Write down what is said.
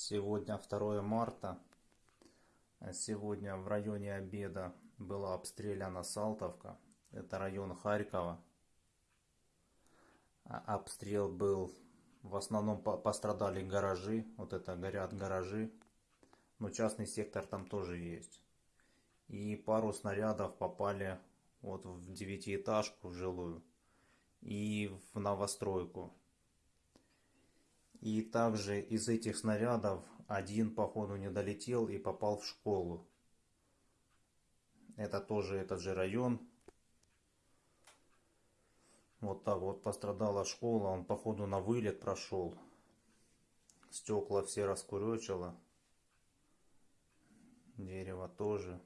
Сегодня 2 марта. Сегодня в районе обеда была обстреляна Салтовка. Это район Харькова. А обстрел был, в основном пострадали гаражи. Вот это горят гаражи. Но частный сектор там тоже есть. И пару снарядов попали вот в девятиэтажку жилую и в новостройку. И также из этих снарядов один, походу, не долетел и попал в школу. Это тоже этот же район. Вот так вот пострадала школа. Он, походу, на вылет прошел. Стекла все раскуречило. Дерево тоже.